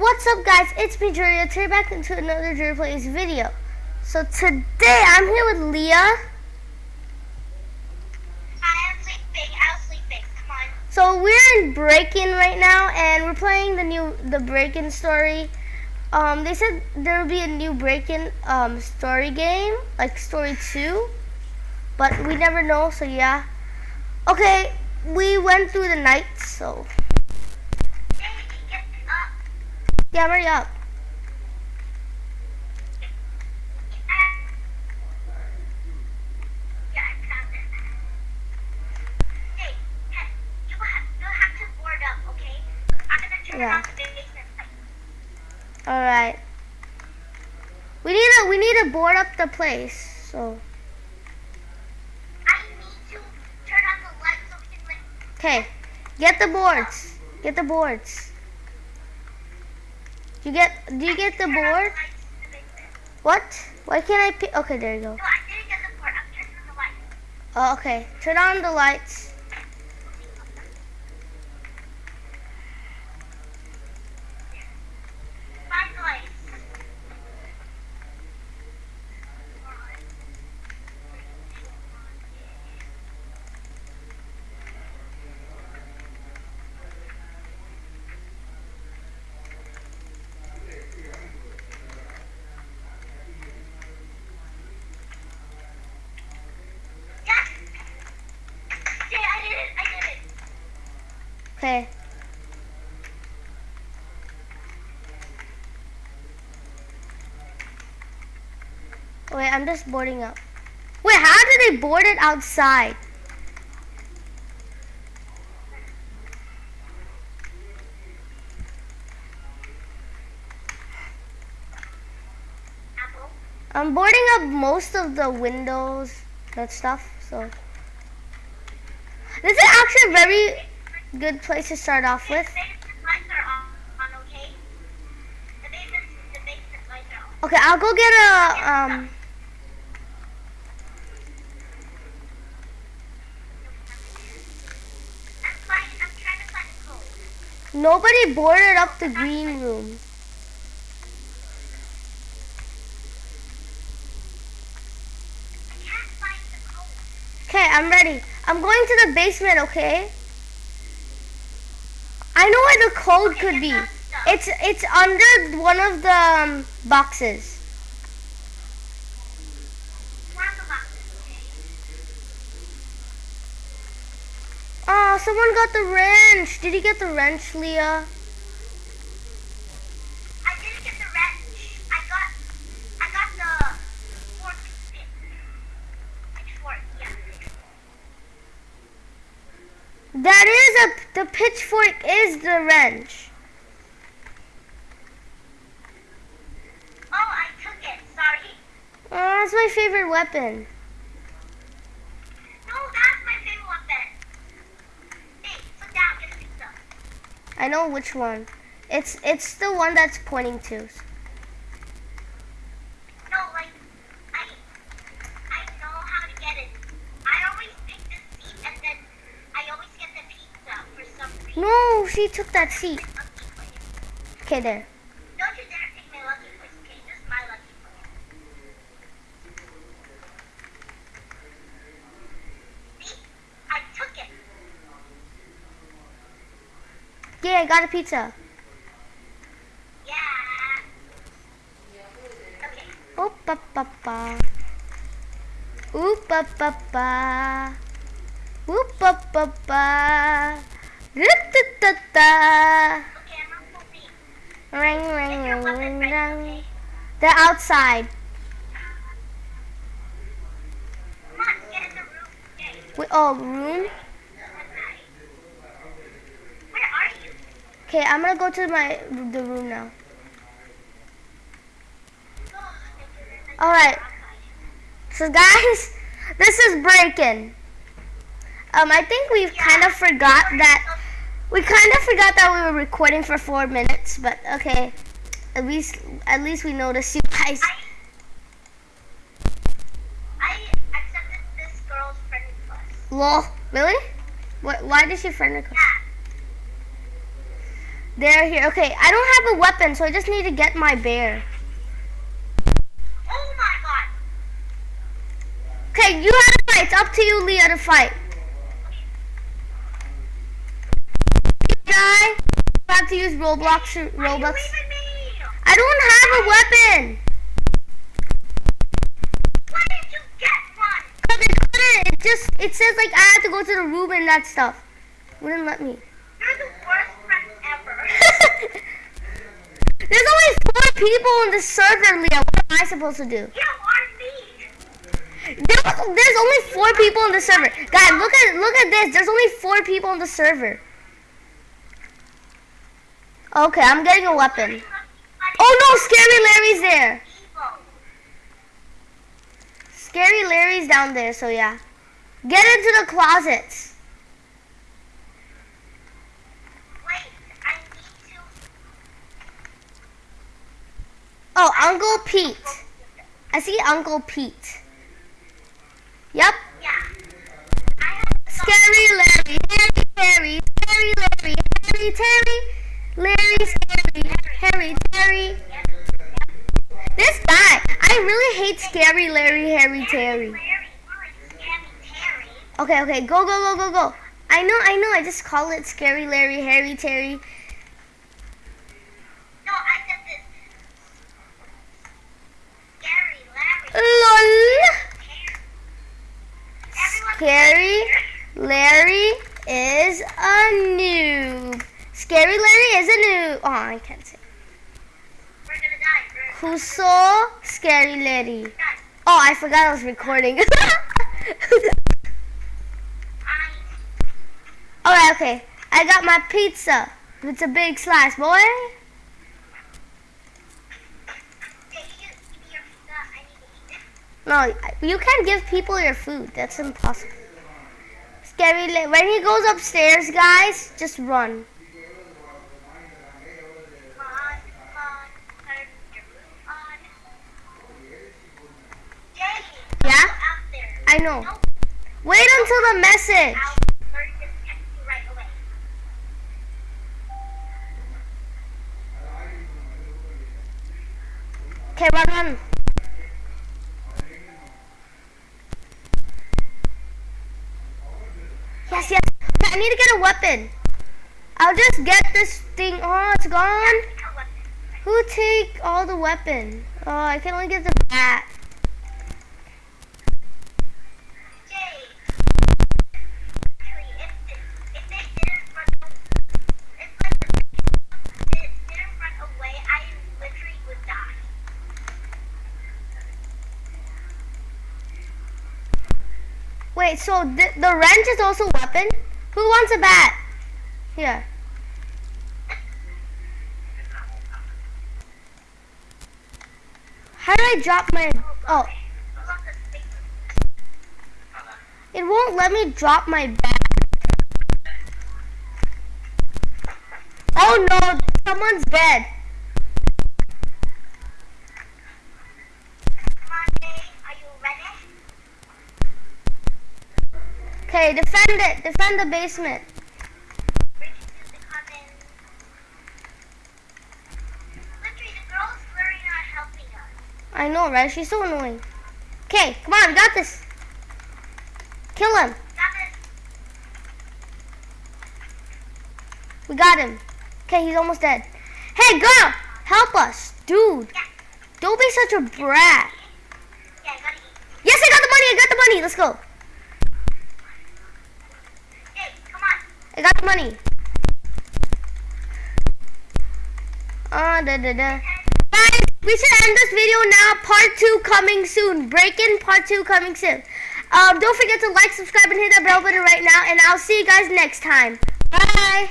What's up guys, it's me Julia, today back into another Julia Plays video. So today I'm here with Leah. Hi, I'm sleeping. I was sleeping. Come on. So we're in Break-In right now and we're playing the new, the Break-In story. Um, they said there will be a new Break-In um, story game, like story 2. But we never know, so yeah. Okay, we went through the night, so on the basement light. All right. We need to we need to board up the place. So I need to turn on the light so we can like. okay, get the boards. Get the boards. You get? Do you get the board? lights in the basement. What? Why can't I pick? Okay, there you go. No, I didn't get the board. I'm turning on the. Oh, okay. Turn on the lights. Find the lights. Yes! Yeah, I did it. I did it. Okay. Wait, I'm just boarding up. Wait, how did they board it outside? I'm boarding up most of the windows, that stuff, so. This is actually very good place to start off with. The basement lights are on, on, okay? The basement, the basement lights are on. Okay, I'll go get a, um, I'm finding, I'm trying to find a code. nobody boarded up the green room. I can't find the code. Okay, I'm ready. I'm going to the basement, okay? I know where the code could be. It's it's under one of the um, boxes. One of the boxes, okay? Oh, someone got the wrench. Did he get the wrench, Leah? I didn't get the wrench. I got, I got the fork stick. Pitchfork, yeah. That is the pitchfork is the wrench. Oh, I took it. Sorry. Oh, that's my favorite weapon. No, that's my favorite weapon. Hey, sit down. Get a pizza. I know which one. It's it's the one that's pointing to. No, like, I, I know how to get it. I always pick the seat and then I always get the pizza for some reason. No, she took that seat. Okay, there. Don't you dare take my lucky place, okay? This is my lucky place. See? I took it. Yeah, I got a pizza. Yeah. Okay. Oop pa pa pa. Oop pa pa pa. Oop pa pa pa. Ring ring ring ring ring. They're outside. Come on, get in the room. Okay. Wait, oh, room? Where are you? Okay, I'm gonna go to my the room now. Thank you very much. All right. So guys, this is Break-In. Um, I think we've kind of forgot that we kind of forgot that we were recording for four minutes, but okay. At least, at least we noticed you guys. I, I accepted this girl's friend request. Lol. Really? What? Why did she friend request? Yeah. They're here. Okay, I don't have a weapon, so I just need to get my bear. Oh my god. Okay, you have to fight. It's up to you, Leah, to fight. Die. You have to use Roblox. or- Why are you me? I don't have a weapon. Why did you get one? Cause it couldn't. It just it says like I have to go to the room and that stuff. Wouldn't let me. You're the worst friend ever. There's only four people in the server, Leah. What am I supposed to do? you are me. There there's only four people in the server. Guys, look at look at this. There's only four people in the server. Okay, I'm getting a weapon. Oh no, Scary Larry's there. Scary Larry's down there, so yeah. Get into the closets. Oh, Uncle Pete. I see Uncle Pete. Yep. Scary Larry, Harry, Harry, Scary Larry, Harry, Terry, Larry, Scary, Harry, Terry. This guy, I really hate Scary Larry, Harry, Terry. Okay, okay, go, go, go, go, go. I know, I know, I just call it Scary Larry, Harry, Terry. No, I said this. Scary Larry. LOL. Everyone Scary Larry is a noob. Scary Larry is a noob. Oh, I can't say. We're gonna die. We're Who saw Scary Larry? Oh, I forgot I was recording. I. okay. I got my pizza. It's a big slice, boy. No, you can't give people your food. That's impossible. Scary. When he goes upstairs, guys, just run. I know. Wait until the message. Okay, run, run. Yes, yes. I need to get a weapon. I'll just get this thing. Oh, it's gone. Who take all the weapon? Oh, I can only get the bat. Jay. Actually, if this, if they didn't run, if like they didn't run away, I literally would die. So the, the wrench is also a weapon? Who wants a bat? Here. How do I drop my... Oh, it won't let me drop my bat. Oh no, someone's dead. Come on, Jay. Are you ready? Okay, defend it. Defend the basement. I know, right? She's so annoying. Okay, come on, we got this. Kill him. Got. We got him. Okay, he's almost dead. Hey, girl, help us, dude. Yeah. Don't be such a brat. Yeah, I. Yes, I got the money. I got the money. Let's go. Jay, come on. I got the money. Ah, da da da. Guys, we should end this video now. Part two coming soon. Break-in part two coming soon. Um, don't forget to like, subscribe, and hit that bell button right now. And I'll see you guys next time. Bye.